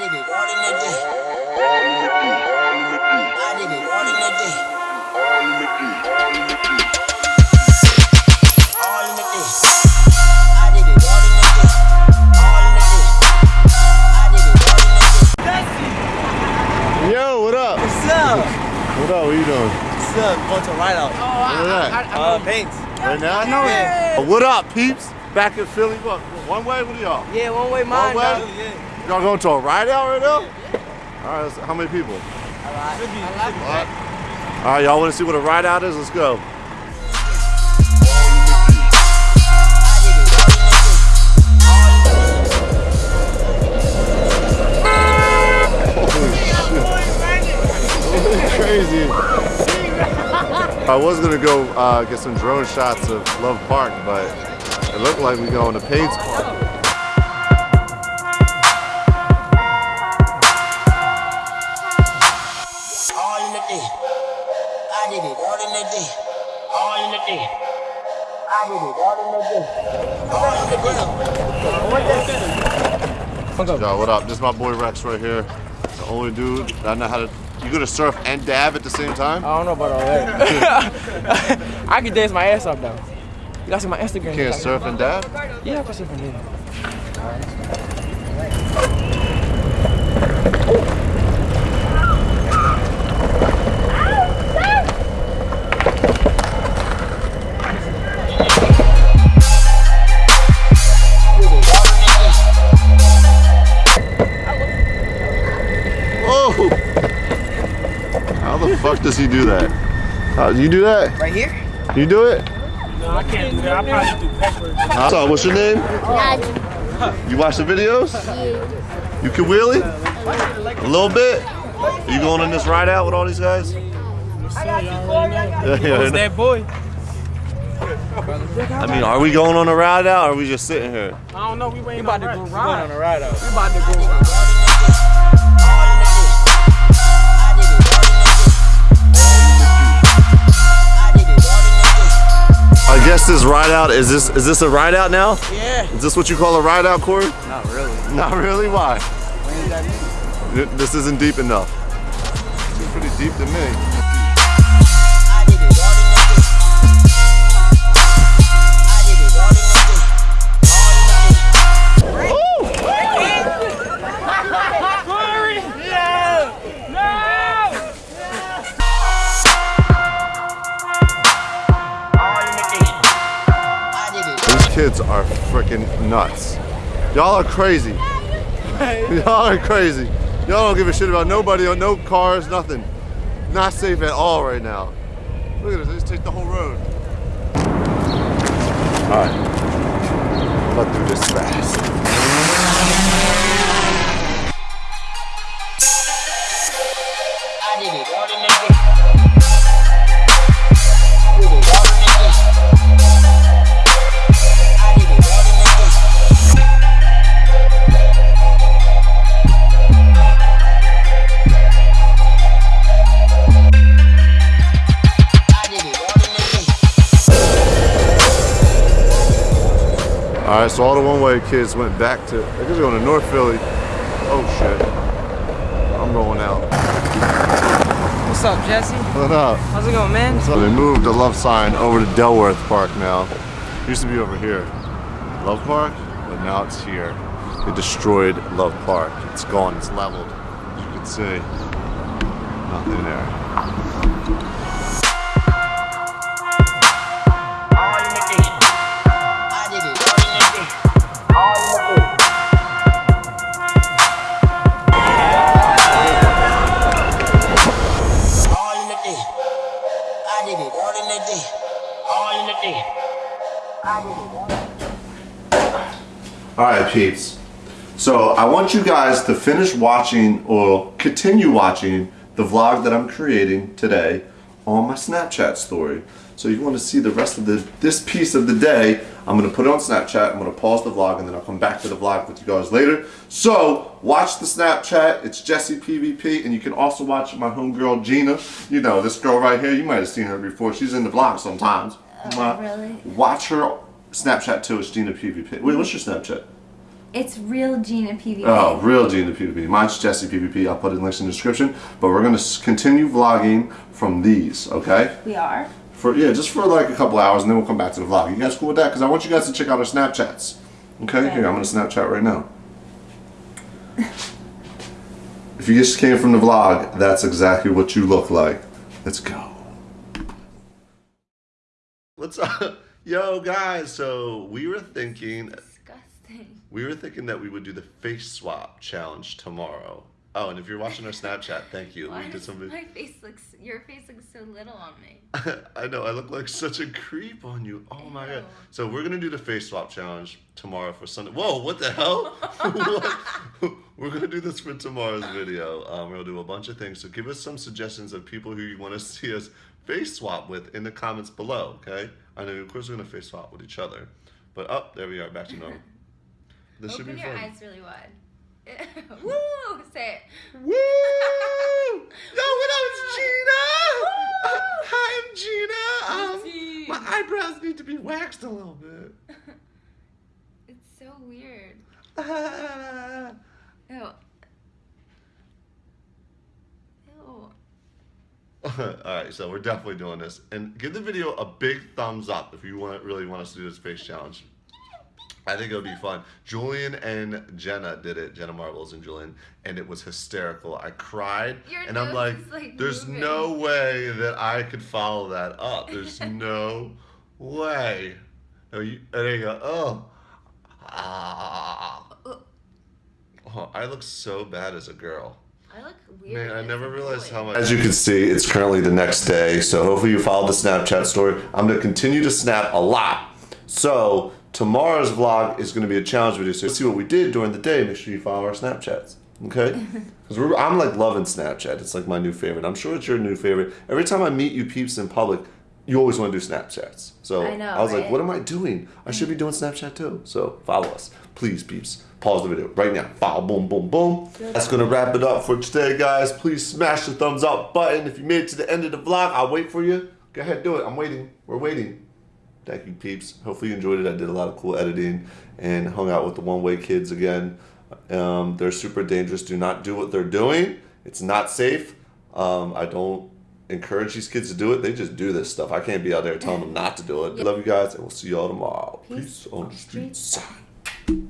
did it all in a day. I did it all in a day. All in a day. I did it all in a day. All in a day. I did it all in a day. Yo, what up? What's up? What up? What you doing? What's up? Going to ride out. Where that? Uh, paints. Right now? I know it. What up, peeps? Back in Philly. What? One way? Are y'all? Yeah, one way mine. way? dog. Y'all going to a ride out right now? All right. How many people? Should be. All right. Y'all want to see what a ride out is? Let's go. Holy shit. Crazy. I was gonna go uh, get some drone shots of Love Park, but it looked like we going to Paine's Park. All in a day. I did it all in a day. All in a day. I did it all in a day. All in. Yo, what up? This is my boy Rex right here. The only dude that know how to. You gonna surf and dab at the same time? I don't know about all that. I can dance my ass off though. You gotta see my Instagram. Can't surf and dab? Yeah, I can surf and dance. Oh! How the fuck does he do that? How you do that? Right here? You do it? No, I can't do that. I probably do backwards. So, what's your name? You watch the videos? You can wheelie? A little bit? You going on this ride out with all these guys? Yeah, yeah, Who's that boy? I mean, are we going on a ride out or are we just sitting here? I don't know. We waiting about to go ride. ride. on a ride out. We about to go ride. guess this ride out is this is this a ride out now? Yeah. Is this what you call a ride out, Corey? Not really. Not really. Why? What that This isn't deep enough. Seems pretty deep to me. Kids are freaking nuts. Y'all are crazy. Y'all are crazy. Y'all don't give a shit about nobody, no cars, nothing. Not safe at all right now. Look at this, they just take the whole road. Alright. Let's do this fast. Alright, so all the one-way kids went back to, I guess they're going to North Philly. Oh shit. I'm going out. What's up, Jesse? What up? How's it going, man? So they moved the love sign over to Dilworth Park now. It used to be over here. Love Park, but now it's here. They destroyed Love Park. It's gone, it's leveled. As you can see, nothing there. Day. All in day. All right, peeps. So I want you guys to finish watching or continue watching the vlog that I'm creating today on my Snapchat story. So you want to see the rest of the this piece of the day, I'm going to put it on Snapchat. I'm going to pause the vlog and then I'll come back to the vlog with you guys later. So watch the Snapchat. It's Jesse PvP and you can also watch my homegirl Gina. You know, this girl right here, you might have seen her before. She's in the vlog sometimes. Oh, really? Watch her Snapchat too. It's Gina PvP. Wait, what's your Snapchat? It's real Gina PVP. Oh, real Gina PvP. Mine's Jesse PvP. I'll put it in links in the description. But we're gonna continue vlogging from these, okay? We are. For yeah, just for like a couple hours, and then we'll come back to the vlog. You guys cool with that? Because I want you guys to check out our Snapchats. Okay, here I'm gonna Snapchat right now. if you just came from the vlog, that's exactly what you look like. Let's go. What's up, yo guys? So we were thinking Disgusting. we were thinking that we would do the face swap challenge tomorrow. Oh, and if you're watching our Snapchat, thank you. Why we did does some. my face looks? Your face looks so little on me. I know I look like such a creep on you. Oh my god! So we're gonna do the face swap challenge tomorrow for Sunday. Whoa! What the hell? What? we're gonna do this for tomorrow's video. Um, we're gonna do a bunch of things. So give us some suggestions of people who you want to see us face swap with in the comments below. Okay? I know of course we're gonna face swap with each other, but up there we are back to normal. This should Open be your fun. eyes really wide. Woo! Say it. Woo! Yo, what up, it's Gina? Uh, hi, I'm Gina. Um, my eyebrows need to be waxed a little bit. It's so weird. Ew. Ew. All right, so we're definitely doing this, and give the video a big thumbs up if you want really want us to do this face challenge. I think it would be fun. Julian and Jenna did it. Jenna Marbles and Julian, and it was hysterical. I cried, Your and I'm like, like, "There's moving." no way that I could follow that up. There's no way." Oh, you, and there you go. Oh. Ah. Oh, I look so bad as a girl. I look weird. Man, I never realized how much. As you can see, it's currently the next day, so hopefully you followed the Snapchat story. I'm gonna continue to snap a lot. So tomorrow's vlog is gonna be a challenge video. So see what we did during the day. Make sure you follow our Snapchats, okay? Because I'm like loving Snapchat. It's like my new favorite. I'm sure it's your new favorite. Every time I meet you peeps in public, you always want to do Snapchats. So I know, was like, what am I doing? I should be doing Snapchat too. So follow us, please, peeps. Pause the video right now. Follow, boom, boom, boom. That's gonna wrap it up for today, guys. Please smash the thumbs up button if you made it to the end of the vlog. I'll wait for you. Go ahead, do it. I'm waiting. We're waiting. Thank you, peeps. Hopefully you enjoyed it. I did a lot of cool editing and hung out with the one way kids again. Um, they're super dangerous. Do not do what they're doing. It's not safe. Um, I don't encourage these kids to do it. They just do this stuff. I can't be out there telling them not to do it. Love you guys, and we'll see y'all tomorrow. Peace Peace on the street side.